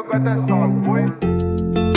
eu canto é só, foi?